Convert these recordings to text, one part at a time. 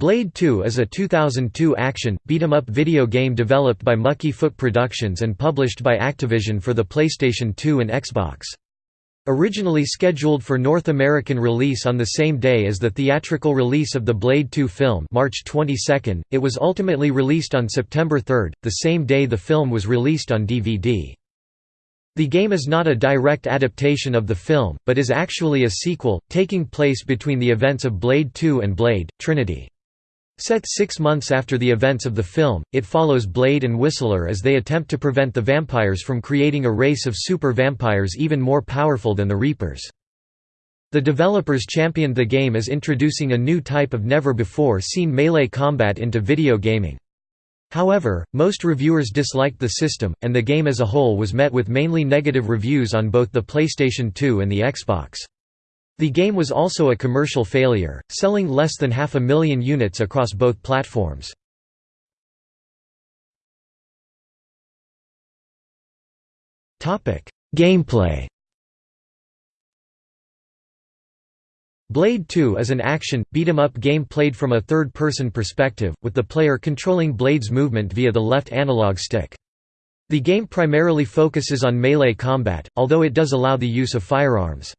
Blade 2 is a 2002 action, beat-em-up video game developed by Mucky Foot Productions and published by Activision for the PlayStation 2 and Xbox. Originally scheduled for North American release on the same day as the theatrical release of the Blade 2 film March 22, it was ultimately released on September 3, the same day the film was released on DVD. The game is not a direct adaptation of the film, but is actually a sequel, taking place between the events of Blade 2 and Blade, Trinity. Set six months after the events of the film, it follows Blade and Whistler as they attempt to prevent the vampires from creating a race of super vampires even more powerful than the Reapers. The developers championed the game as introducing a new type of never-before-seen melee combat into video gaming. However, most reviewers disliked the system, and the game as a whole was met with mainly negative reviews on both the PlayStation 2 and the Xbox. The game was also a commercial failure, selling less than half a million units across both platforms. Gameplay Blade 2 is an action, beat-em-up game played from a third-person perspective, with the player controlling Blade's movement via the left analog stick. The game primarily focuses on melee combat, although it does allow the use of firearms.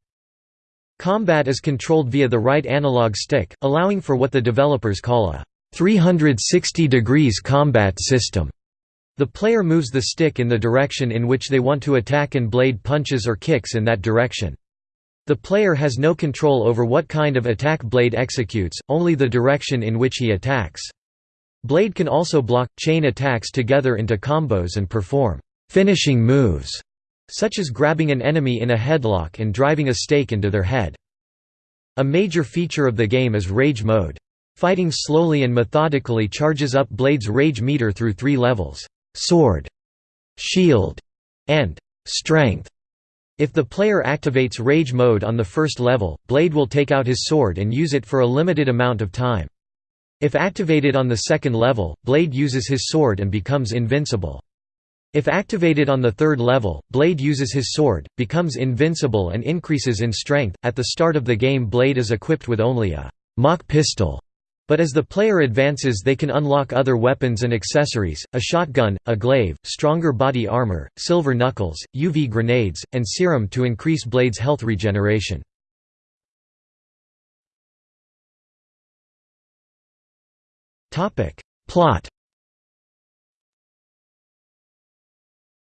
Combat is controlled via the right analog stick, allowing for what the developers call a 360 degrees combat system. The player moves the stick in the direction in which they want to attack and blade punches or kicks in that direction. The player has no control over what kind of attack Blade executes, only the direction in which he attacks. Blade can also block, chain attacks together into combos and perform finishing moves such as grabbing an enemy in a headlock and driving a stake into their head. A major feature of the game is Rage Mode. Fighting slowly and methodically charges up Blade's rage meter through three levels, Sword, Shield, and Strength. If the player activates Rage Mode on the first level, Blade will take out his sword and use it for a limited amount of time. If activated on the second level, Blade uses his sword and becomes invincible. If activated on the third level, Blade uses his sword, becomes invincible and increases in strength. At the start of the game Blade is equipped with only a mock pistol, but as the player advances they can unlock other weapons and accessories, a shotgun, a glaive, stronger body armor, silver knuckles, UV grenades, and serum to increase Blade's health regeneration. Plot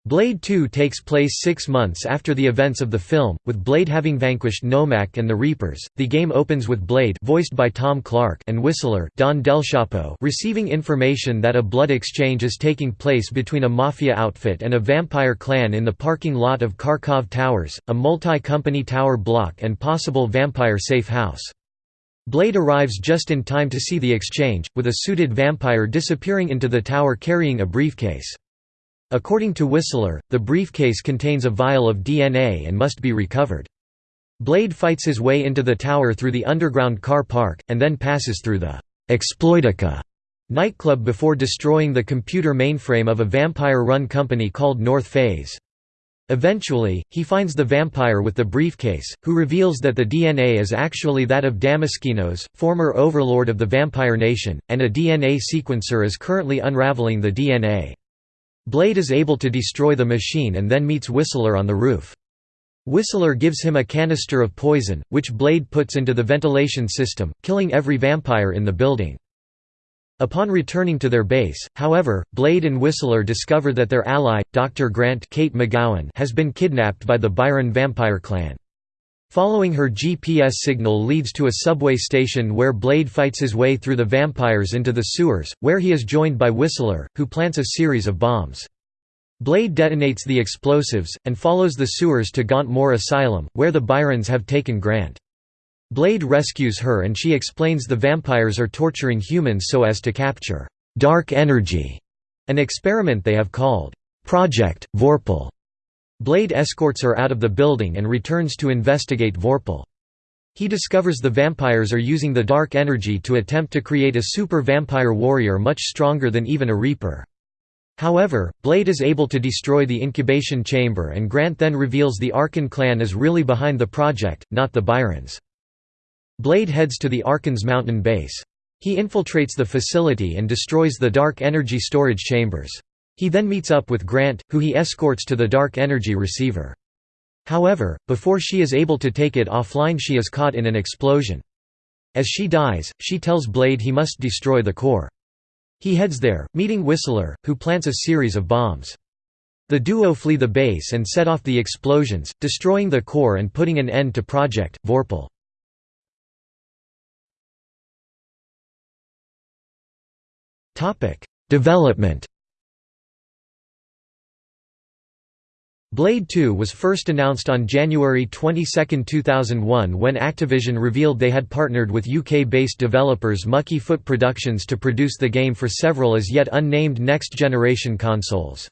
Blade 2 takes place six months after the events of the film, with Blade having vanquished Nomak and the Reapers. The game opens with Blade voiced by Tom Clark and Whistler Don Del Chapo receiving information that a blood exchange is taking place between a mafia outfit and a vampire clan in the parking lot of Kharkov Towers, a multi-company tower block and possible vampire safe house. Blade arrives just in time to see the exchange, with a suited vampire disappearing into the tower carrying a briefcase. According to Whistler, the briefcase contains a vial of DNA and must be recovered. Blade fights his way into the tower through the underground car park, and then passes through the Exploitica nightclub before destroying the computer mainframe of a vampire-run company called North Phase. Eventually, he finds the vampire with the briefcase, who reveals that the DNA is actually that of Damaskinos, former overlord of the Vampire Nation, and a DNA sequencer is currently unraveling the DNA. Blade is able to destroy the machine and then meets Whistler on the roof. Whistler gives him a canister of poison, which Blade puts into the ventilation system, killing every vampire in the building. Upon returning to their base, however, Blade and Whistler discover that their ally, Dr. Grant Kate McGowan has been kidnapped by the Byron vampire clan. Following her GPS signal leads to a subway station where Blade fights his way through the vampires into the sewers, where he is joined by Whistler, who plants a series of bombs. Blade detonates the explosives, and follows the sewers to Gauntmoor Asylum, where the Byrons have taken Grant. Blade rescues her and she explains the vampires are torturing humans so as to capture «dark energy», an experiment they have called «Project Vorpal». Blade escorts her out of the building and returns to investigate Vorpal. He discovers the vampires are using the dark energy to attempt to create a super vampire warrior much stronger than even a Reaper. However, Blade is able to destroy the incubation chamber and Grant then reveals the Arkan clan is really behind the project, not the Byrons. Blade heads to the Arkan's mountain base. He infiltrates the facility and destroys the dark energy storage chambers. He then meets up with Grant, who he escorts to the dark energy receiver. However, before she is able to take it offline she is caught in an explosion. As she dies, she tells Blade he must destroy the core. He heads there, meeting Whistler, who plants a series of bombs. The duo flee the base and set off the explosions, destroying the core and putting an end to Project Vorpal. Development Blade 2 was first announced on January 22, 2001 when Activision revealed they had partnered with UK-based developers Mucky Foot Productions to produce the game for several as yet unnamed next-generation consoles.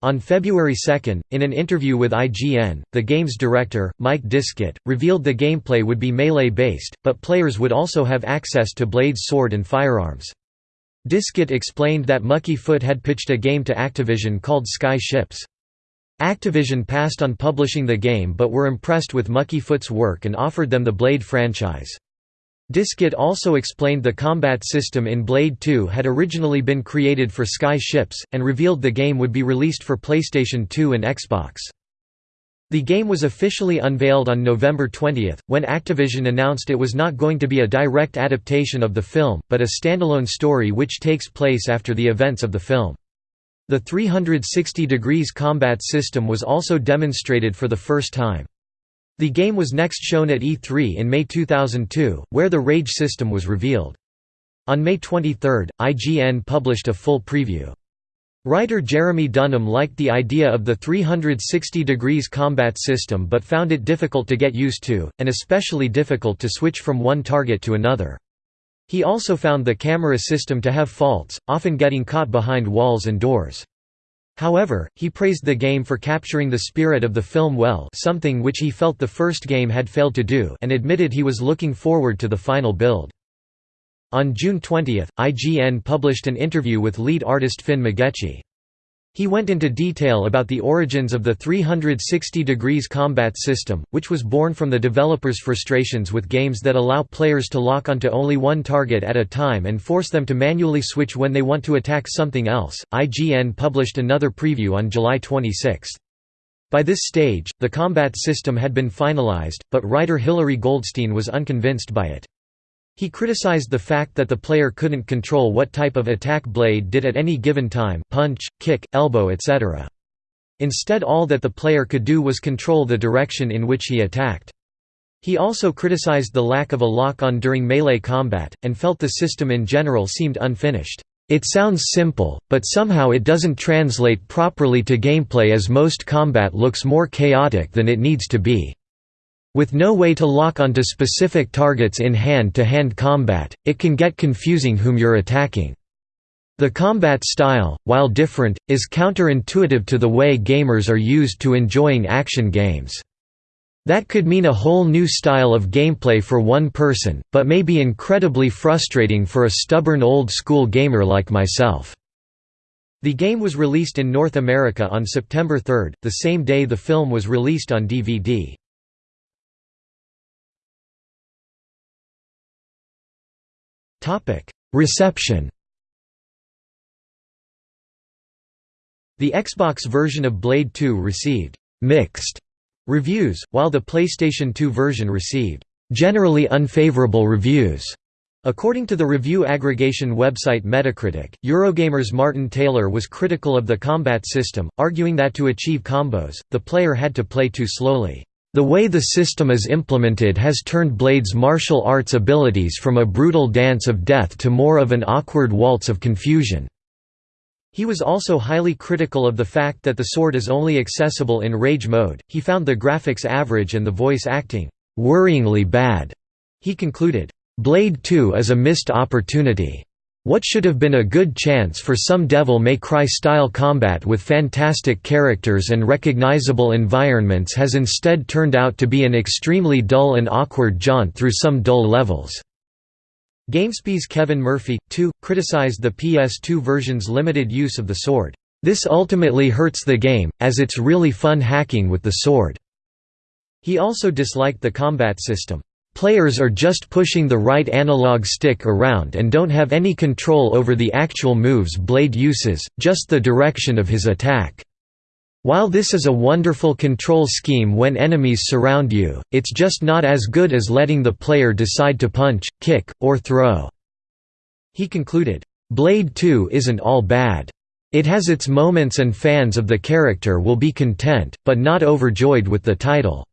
On February 2, in an interview with IGN, the game's director, Mike Diskett, revealed the gameplay would be melee-based, but players would also have access to Blade's sword and firearms. Diskett explained that Mucky Foot had pitched a game to Activision called Sky Ships. Activision passed on publishing the game but were impressed with Mucky Foot's work and offered them the Blade franchise. Diskett also explained the combat system in Blade 2 had originally been created for Sky Ships, and revealed the game would be released for PlayStation 2 and Xbox. The game was officially unveiled on November 20, when Activision announced it was not going to be a direct adaptation of the film, but a standalone story which takes place after the events of the film. The 360 degrees combat system was also demonstrated for the first time. The game was next shown at E3 in May 2002, where the Rage system was revealed. On May 23, IGN published a full preview. Writer Jeremy Dunham liked the idea of the 360 degrees combat system but found it difficult to get used to, and especially difficult to switch from one target to another. He also found the camera system to have faults, often getting caught behind walls and doors. However, he praised the game for capturing the spirit of the film well something which he felt the first game had failed to do and admitted he was looking forward to the final build. On June 20, IGN published an interview with lead artist Finn McGechie. He went into detail about the origins of the 360 degrees combat system, which was born from the developers' frustrations with games that allow players to lock onto only one target at a time and force them to manually switch when they want to attack something else. IGN published another preview on July 26. By this stage, the combat system had been finalized, but writer Hilary Goldstein was unconvinced by it. He criticized the fact that the player couldn't control what type of attack Blade did at any given time punch, kick, elbow etc. Instead all that the player could do was control the direction in which he attacked. He also criticized the lack of a lock-on during melee combat, and felt the system in general seemed unfinished. It sounds simple, but somehow it doesn't translate properly to gameplay as most combat looks more chaotic than it needs to be. With no way to lock onto specific targets in hand-to-hand -hand combat, it can get confusing whom you're attacking. The combat style, while different, is counterintuitive to the way gamers are used to enjoying action games. That could mean a whole new style of gameplay for one person, but may be incredibly frustrating for a stubborn old-school gamer like myself." The game was released in North America on September 3, the same day the film was released on DVD. Reception The Xbox version of Blade 2 received «mixed» reviews, while the PlayStation 2 version received «generally unfavorable reviews». According to the review aggregation website Metacritic, Eurogamer's Martin Taylor was critical of the combat system, arguing that to achieve combos, the player had to play too slowly. The way the system is implemented has turned Blade's martial arts abilities from a brutal dance of death to more of an awkward waltz of confusion. He was also highly critical of the fact that the sword is only accessible in rage mode. He found the graphics average and the voice acting worryingly bad. He concluded, Blade 2 is a missed opportunity. What should have been a good chance for some Devil May Cry style combat with fantastic characters and recognizable environments has instead turned out to be an extremely dull and awkward jaunt through some dull levels. GameSpy's Kevin Murphy, too, criticized the PS2 version's limited use of the sword. This ultimately hurts the game, as it's really fun hacking with the sword. He also disliked the combat system. Players are just pushing the right analog stick around and don't have any control over the actual moves Blade uses, just the direction of his attack. While this is a wonderful control scheme when enemies surround you, it's just not as good as letting the player decide to punch, kick, or throw." He concluded, "'Blade 2 isn't all bad. It has its moments and fans of the character will be content, but not overjoyed with the title.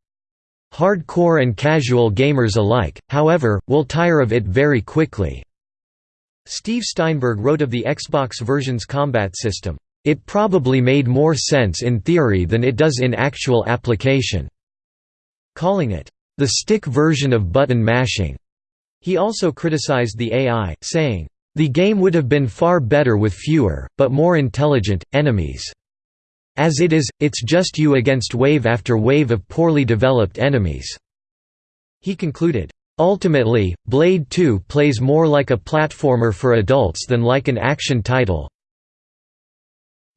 Hardcore and casual gamers alike, however, will tire of it very quickly." Steve Steinberg wrote of the Xbox version's combat system, "...it probably made more sense in theory than it does in actual application," calling it, "...the stick version of button mashing." He also criticized the AI, saying, "...the game would have been far better with fewer, but more intelligent, enemies." As it is, it's just you against wave after wave of poorly developed enemies." He concluded, "...ultimately, Blade 2 plays more like a platformer for adults than like an action title,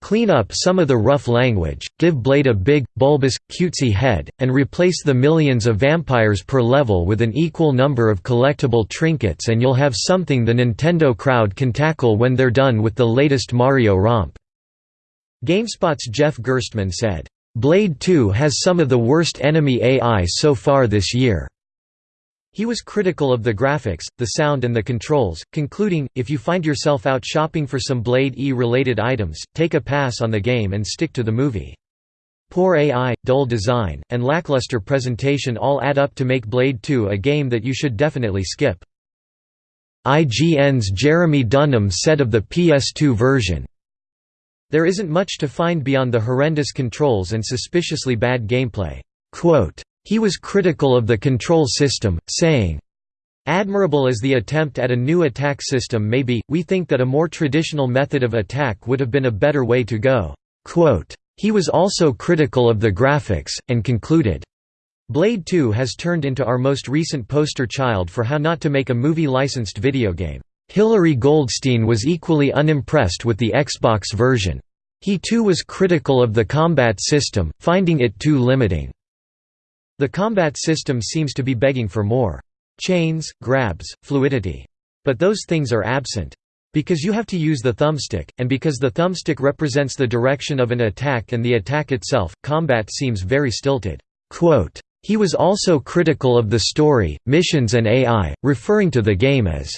Clean up some of the rough language, give Blade a big, bulbous, cutesy head, and replace the millions of vampires per level with an equal number of collectible trinkets and you'll have something the Nintendo crowd can tackle when they're done with the latest Mario romp." GameSpot's Jeff Gerstmann said, "'Blade 2 has some of the worst enemy AI so far this year." He was critical of the graphics, the sound and the controls, concluding, if you find yourself out shopping for some Blade E-related items, take a pass on the game and stick to the movie. Poor AI, dull design, and lackluster presentation all add up to make Blade 2 a game that you should definitely skip. IGN's Jeremy Dunham said of the PS2 version, there isn't much to find beyond the horrendous controls and suspiciously bad gameplay." He was critical of the control system, saying, Admirable as the attempt at a new attack system may be, we think that a more traditional method of attack would have been a better way to go." He was also critical of the graphics, and concluded, Blade 2 has turned into our most recent poster child for how not to make a movie-licensed video game. Hilary Goldstein was equally unimpressed with the Xbox version. He too was critical of the combat system, finding it too limiting. The combat system seems to be begging for more. Chains, grabs, fluidity. But those things are absent. Because you have to use the thumbstick, and because the thumbstick represents the direction of an attack and the attack itself, combat seems very stilted. Quote, he was also critical of the story, missions and AI, referring to the game as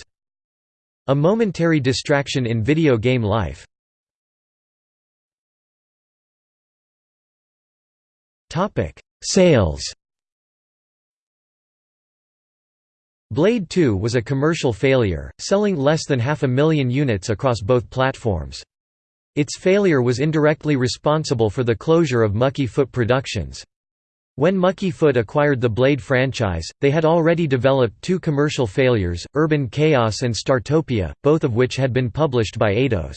a momentary distraction in video game life. Sales Blade 2 was a commercial failure, selling less than half a million units across both platforms. Its failure was indirectly responsible for the closure of Mucky Foot Productions. When Mucky Foot acquired the Blade franchise, they had already developed two commercial failures, Urban Chaos and Startopia, both of which had been published by Eidos.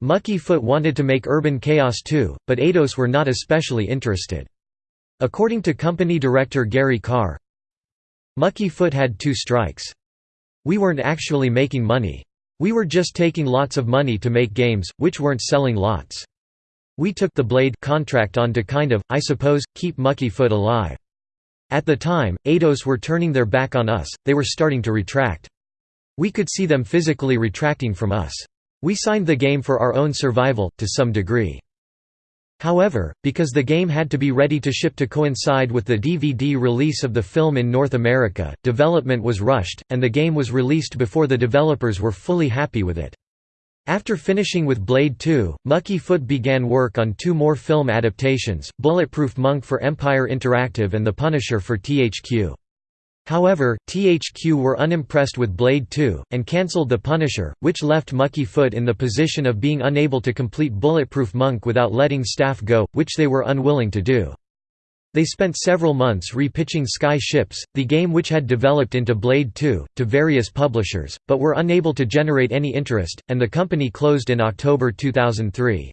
Mucky Foot wanted to make Urban Chaos too, but Eidos were not especially interested. According to company director Gary Carr, Mucky Foot had two strikes. We weren't actually making money. We were just taking lots of money to make games, which weren't selling lots. We took the Blade contract on to kind of, I suppose, keep Mucky Foot alive. At the time, Eidos were turning their back on us, they were starting to retract. We could see them physically retracting from us. We signed the game for our own survival, to some degree. However, because the game had to be ready to ship to coincide with the DVD release of the film in North America, development was rushed, and the game was released before the developers were fully happy with it. After finishing with Blade 2, Mucky Foot began work on two more film adaptations, Bulletproof Monk for Empire Interactive and The Punisher for THQ. However, THQ were unimpressed with Blade 2, and cancelled The Punisher, which left Mucky Foot in the position of being unable to complete Bulletproof Monk without letting staff go, which they were unwilling to do. They spent several months repitching Sky Ships, the game which had developed into Blade 2, to various publishers, but were unable to generate any interest, and the company closed in October 2003.